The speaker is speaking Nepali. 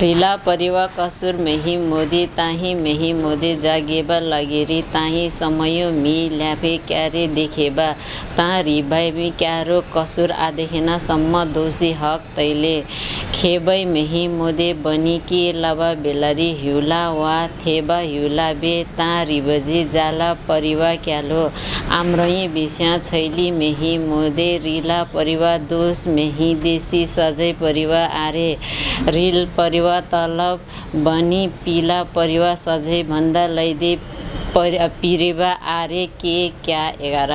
ढिला परिवा कसुर मेही मोदी ताही मेही मोदी जागेबा लगेरी ताही समयो मि ल्याफे क्यारे देखेबा। ता रिभाइ क्यारो कसुर आदेखेना सम्म दोषी हक तैले। खेबै मेही मोदे बनी के लबा बेलारी हिउला वा थेबा हिउला बे ता रिबजी जाला परिवा क्यालो। आम्रई बिस्या छैली मेही मोदे रिला परिवा दोष मेही देशी सजै परिवा आरे। रिल परिवा तलब बनी पिला परिवा सझै भन्दा लैदे पिरेबा आरे के क्या एघार।